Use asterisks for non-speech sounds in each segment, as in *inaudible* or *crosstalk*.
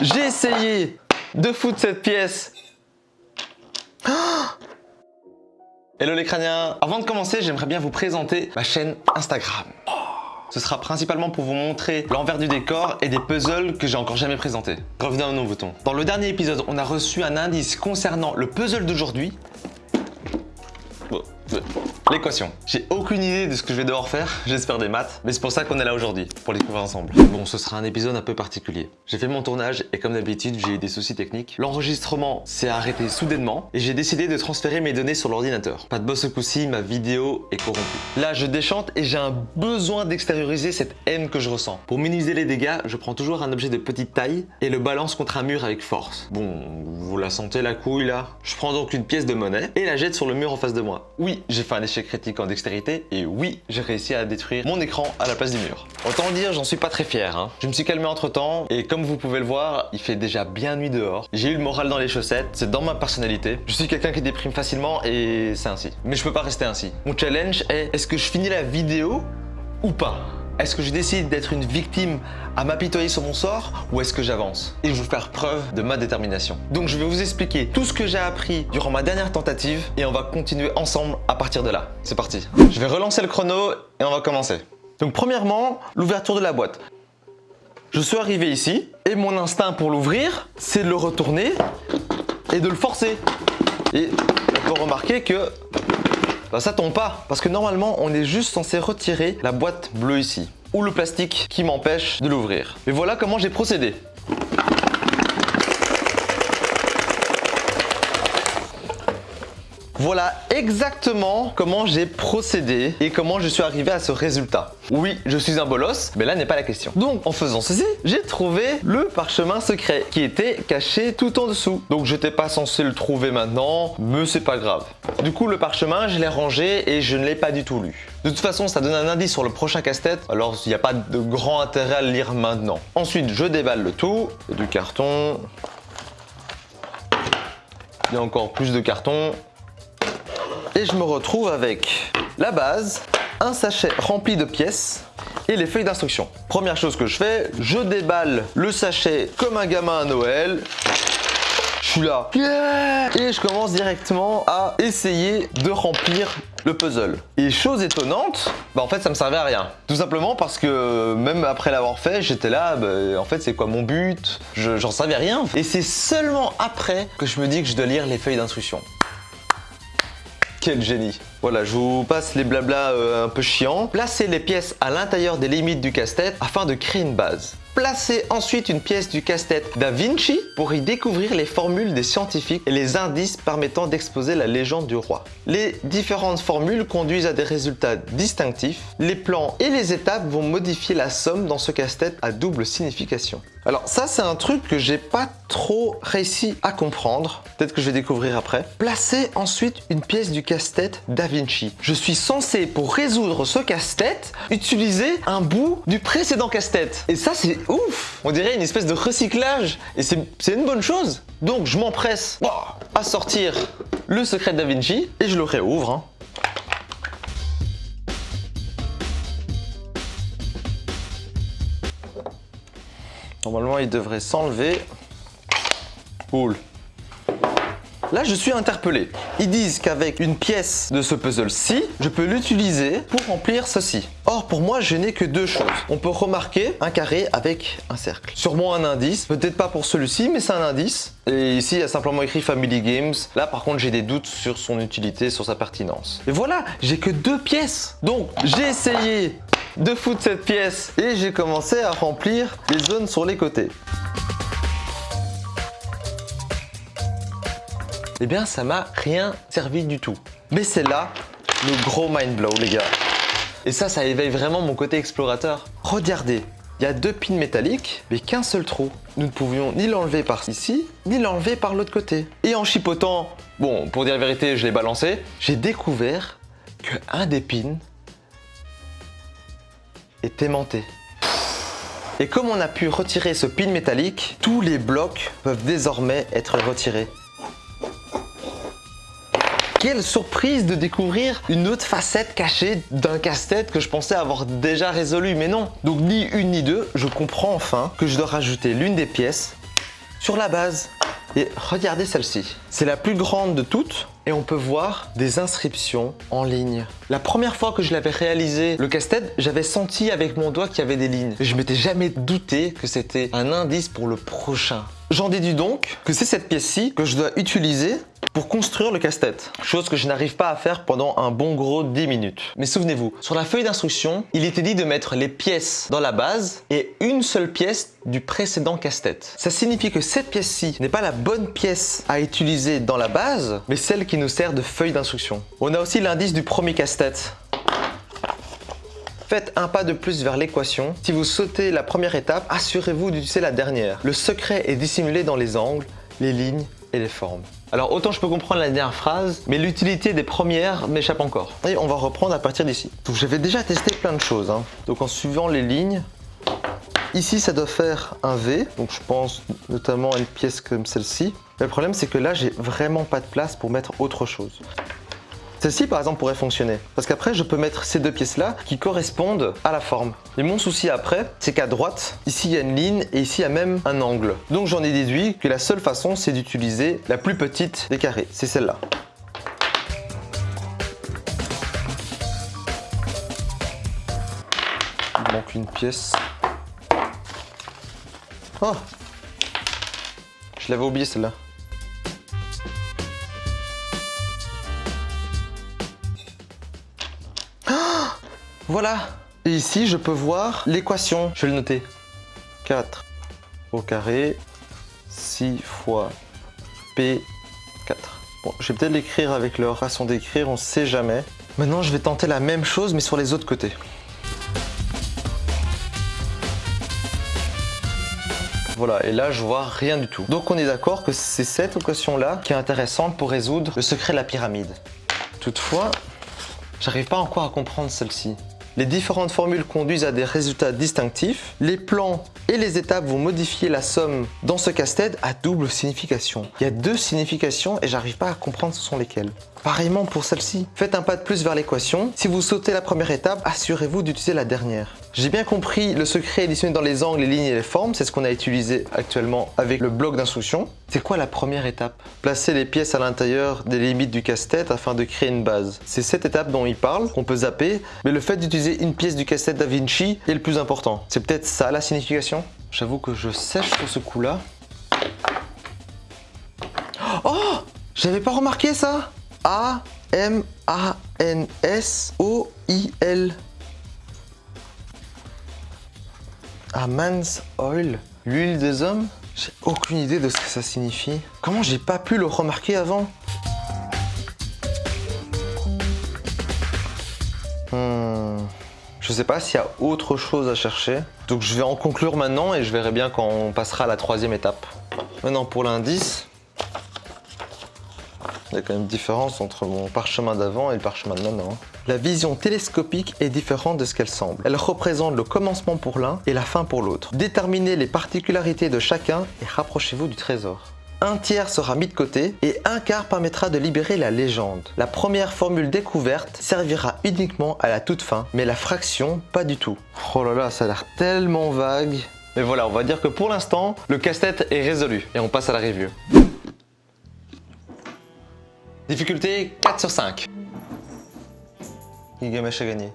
J'ai essayé de foutre cette pièce. *gasps* Hello les crâniens Avant de commencer, j'aimerais bien vous présenter ma chaîne Instagram. Ce sera principalement pour vous montrer l'envers du décor et des puzzles que j'ai encore jamais présentés. Revenons à nos boutons. Dans le dernier épisode, on a reçu un indice concernant le puzzle d'aujourd'hui. L'équation. J'ai aucune idée de ce que je vais devoir faire, j'espère des maths, mais c'est pour ça qu'on est là aujourd'hui, pour les découvrir ensemble. Bon, ce sera un épisode un peu particulier. J'ai fait mon tournage et comme d'habitude, j'ai eu des soucis techniques. L'enregistrement s'est arrêté soudainement et j'ai décidé de transférer mes données sur l'ordinateur. Pas de boss ce coup-ci, ma vidéo est corrompue. Là, je déchante et j'ai un besoin d'extérioriser cette haine que je ressens. Pour minimiser les dégâts, je prends toujours un objet de petite taille et le balance contre un mur avec force. Bon, vous la sentez la couille là? Je prends donc une pièce de monnaie et la jette sur le mur en face de moi. Oui, j'ai fait un échec critique en dextérité et oui, j'ai réussi à détruire mon écran à la place du mur. Autant dire, j'en suis pas très fier. Hein. Je me suis calmé entre temps et comme vous pouvez le voir, il fait déjà bien nuit dehors. J'ai eu le moral dans les chaussettes, c'est dans ma personnalité. Je suis quelqu'un qui déprime facilement et c'est ainsi. Mais je peux pas rester ainsi. Mon challenge est, est-ce que je finis la vidéo ou pas? Est-ce que je décide d'être une victime à m'apitoyer sur mon sort ou est-ce que j'avance Et je vais vous faire preuve de ma détermination? Donc je vais vous expliquer tout ce que j'ai appris durant ma dernière tentative et on va continuer ensemble à partir de là. C'est parti. Je vais relancer le chrono et on va commencer. Donc premièrement, l'ouverture de la boîte. Je suis arrivé ici et mon instinct pour l'ouvrir, c'est de le retourner et de le forcer. Et on peut remarquer que bah, ça tombe pas parce que normalement on est juste censé retirer la boîte bleue ici ou le plastique qui m'empêche de l'ouvrir. Et voilà comment j'ai procédé. Voilà exactement comment j'ai procédé et comment je suis arrivé à ce résultat. Oui, je suis un bolos, mais là n'est pas la question. Donc, en faisant ceci, j'ai trouvé le parchemin secret qui était caché tout en dessous. Donc, je n'étais pas censé le trouver maintenant, mais c'est pas grave. Du coup, le parchemin, je l'ai rangé et je ne l'ai pas du tout lu. De toute façon, ça donne un indice sur le prochain casse-tête, alors il n'y a pas de grand intérêt à le lire maintenant. Ensuite, je déballe le tout, du carton, il y a encore plus de carton, et je me retrouve avec la base, un sachet rempli de pièces et les feuilles d'instruction. Première chose que je fais, je déballe le sachet comme un gamin à Noël. Je suis là. et je commence directement à essayer de remplir le puzzle. Et chose étonnante, bah en fait ça me servait à rien. Tout simplement parce que même après l'avoir fait, j'étais là, bah, en fait c'est quoi mon but? J'en savais rien. Et c'est seulement après que je me dis que je dois lire les feuilles d'instruction. Quel génie Voilà, je vous passe les blablas euh, un peu chiants. Placez les pièces à l'intérieur des limites du casse-tête afin de créer une base. Placez ensuite une pièce du casse-tête Da Vinci pour y découvrir les formules des scientifiques et les indices permettant d'exposer la légende du roi. Les différentes formules conduisent à des résultats distinctifs. Les plans et les étapes vont modifier la somme dans ce casse-tête à double signification. Alors ça c'est un truc que j'ai pas trop réussi à comprendre, peut-être que je vais découvrir après. Placez ensuite une pièce du casse-tête Da Vinci. Je suis censé pour résoudre ce casse-tête utiliser un bout du précédent casse-tête. Et ça c'est ouf On dirait une espèce de recyclage et c'est une bonne chose. Donc je m'empresse à sortir le secret de Da Vinci et je le réouvre. Hein. Normalement, il devrait s'enlever. Cool. Là, je suis interpellé. Ils disent qu'avec une pièce de ce puzzle-ci, je peux l'utiliser pour remplir ceci. Or, pour moi, je n'ai que deux choses. On peut remarquer un carré avec un cercle. Sûrement un indice, peut-être pas pour celui-ci, mais c'est un indice. Et ici, il y a simplement écrit Family Games. Là, par contre, j'ai des doutes sur son utilité, sur sa pertinence. Et voilà, j'ai que deux pièces. Donc, j'ai essayé de foutre cette pièce et j'ai commencé à remplir les zones sur les côtés. eh bien ça m'a rien servi du tout. Mais c'est là le gros mind blow les gars. Et ça, ça éveille vraiment mon côté explorateur. Regardez, il y a deux pins métalliques, mais qu'un seul trou. Nous ne pouvions ni l'enlever par ici, ni l'enlever par l'autre côté. Et en chipotant, bon, pour dire la vérité, je l'ai balancé, j'ai découvert que un des pins Et comme on a pu retirer ce pin métallique, tous les blocs peuvent désormais être retirés. Quelle surprise de découvrir une autre facette cachée d'un casse-tête que je pensais avoir déjà résolu, mais non. Donc ni une ni deux, je comprends enfin que je dois rajouter l'une des pièces sur la base. Et regardez celle-ci. C'est la plus grande de toutes et on peut voir des inscriptions en ligne. La première fois que je l'avais réalisé, le casse-tête, j'avais senti avec mon doigt qu'il y avait des lignes. Je m'étais jamais douté que c'était un indice pour le prochain. J'en déduis donc que c'est cette pièce-ci que je dois utiliser pour construire le casse-tête. Chose que je n'arrive pas à faire pendant un bon gros 10 minutes. Mais souvenez-vous, sur la feuille d'instruction, il était dit de mettre les pièces dans la base et une seule pièce du précédent casse-tête. Ça signifie que cette pièce-ci n'est pas la bonne pièce à utiliser dans la base, mais celle qui nous sert de feuille d'instruction. On a aussi l'indice du premier casse-tête. Faites un pas de plus vers l'équation. Si vous sautez la première étape, assurez-vous d'utiliser la dernière. Le secret est dissimulé dans les angles, les lignes et les formes. Alors autant je peux comprendre la dernière phrase, mais l'utilité des premières m'échappe encore. Et on va reprendre à partir d'ici. J'avais déjà testé plein de choses. Hein. Donc en suivant les lignes, ici ça doit faire un V, donc je pense notamment à une pièce comme celle-ci. Le problème c'est que là j'ai vraiment pas de place pour mettre autre chose. Celle-ci par exemple pourrait fonctionner parce qu'après je peux mettre ces deux pièces là qui correspondent à la forme. Et mon souci après c'est qu'à droite ici il y a une ligne et ici il y a même un angle. Donc j'en ai déduit que la seule façon c'est d'utiliser la plus petite des carrés, c'est celle-là. Il manque une pièce. Oh Je l'avais oublié celle-là. Voilà. Et ici, je peux voir l'équation. Je vais le noter. 4 au carré 6 fois P4. Bon, je vais peut-être l'écrire avec leur façon d'écrire, on sait jamais. Maintenant, je vais tenter la même chose, mais sur les autres côtés. Voilà, et là, je vois rien du tout. Donc, on est d'accord que c'est cette équation-là qui est intéressante pour résoudre le secret de la pyramide. Toutefois, j'arrive pas encore à comprendre celle-ci. Les différentes formules conduisent à des résultats distinctifs. Les plans et les étapes vont modifier la somme dans ce casse-tête à double signification. Il y a deux significations et j'arrive pas à comprendre ce sont lesquelles. Pareillement pour celle-ci. Faites un pas de plus vers l'équation. Si vous sautez la première étape, assurez-vous d'utiliser la dernière. J'ai bien compris le secret est dans les angles, les lignes et les formes. C'est ce qu'on a utilisé actuellement avec le bloc d'instruction. C'est quoi la première étape? Placer les pièces à l'intérieur des limites du casse-tête afin de créer une base. C'est cette étape dont il parle, qu'on peut zapper, mais le fait d'utiliser une pièce du casse-tête Da Vinci est le plus important. C'est peut-être ça la signification? J'avoue que je sèche sur ce coup-là. Oh J'avais pas remarqué ça A-M-A-N-S-O-I-L. A man's oil L'huile des hommes? J'ai aucune idée de ce que ça signifie. Comment j'ai pas pu le remarquer avant? Hmm. Je sais pas s'il y a autre chose à chercher. Donc je vais en conclure maintenant et je verrai bien quand on passera à la troisième étape. Maintenant pour l'indice, il y a quand même une différence entre mon parchemin d'avant et le parchemin de maintenant. La vision télescopique est différente de ce qu'elle semble. Elle représente le commencement pour l'un et la fin pour l'autre. Déterminez les particularités de chacun et rapprochez-vous du trésor. Un tiers sera mis de côté et un quart permettra de libérer la légende. La première formule découverte servira uniquement à la toute fin, mais la fraction, pas du tout. Oh là là, ça a l'air tellement vague. Mais voilà, on va dire que pour l'instant, le casse-tête est résolu et on passe à la review. Difficulté 4 sur 5. Gilgamesh a gagné.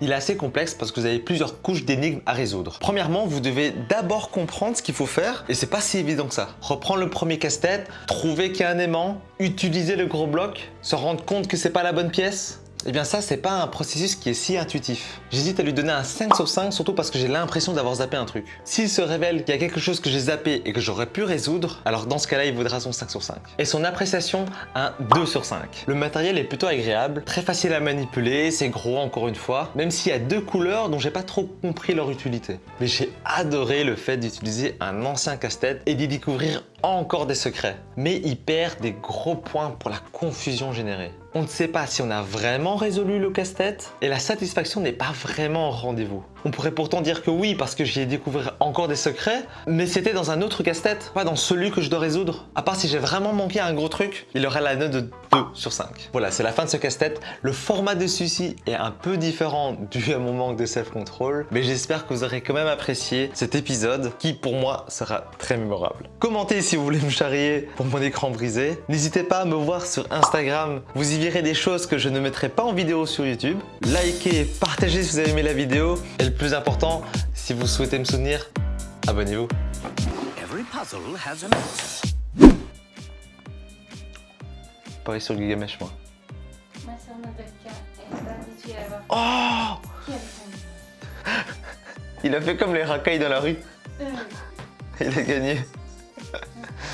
Il est assez complexe parce que vous avez plusieurs couches d'énigmes à résoudre. Premièrement, vous devez d'abord comprendre ce qu'il faut faire et c'est pas si évident que ça. Reprendre le premier casse-tête, trouver qu'il y a un aimant, utiliser le gros bloc, se rendre compte que c'est pas la bonne pièce, eh bien ça, c'est pas un processus qui est si intuitif. J'hésite à lui donner un 5 sur 5, surtout parce que j'ai l'impression d'avoir zappé un truc. S'il se révèle qu'il y a quelque chose que j'ai zappé et que j'aurais pu résoudre, alors dans ce cas-là, il vaudra son 5 sur 5. Et son appréciation, un 2 sur 5. Le matériel est plutôt agréable, très facile à manipuler, c'est gros encore une fois, même s'il y a deux couleurs dont j'ai pas trop compris leur utilité. Mais j'ai adoré le fait d'utiliser un ancien casse-tête et d'y découvrir encore des secrets. Mais il perd des gros points pour la confusion générée. On ne sait pas si on a vraiment résolu le casse-tête et la satisfaction n'est pas vraiment au rendez-vous. On pourrait pourtant dire que oui, parce que j'y ai découvert encore des secrets, mais c'était dans un autre casse-tête, pas dans celui que je dois résoudre. À part si j'ai vraiment manqué un gros truc, il aurait la note de 2 sur 5. Voilà, c'est la fin de ce casse-tête. Le format de celui-ci est un peu différent dû à mon manque de self-control, mais j'espère que vous aurez quand même apprécié cet épisode qui, pour moi, sera très mémorable. Commentez si vous voulez me charrier pour mon écran brisé. N'hésitez pas à me voir sur Instagram, vous y verrez des choses que je ne mettrai pas en vidéo sur YouTube. Likez, partagez si vous avez aimé la vidéo. Plus important, si vous souhaitez me soutenir, abonnez-vous. Pareil sur Gigamesh, moi. Oh. *laughs* Il a fait comme les racailles dans la rue. Euh, Il a gagné.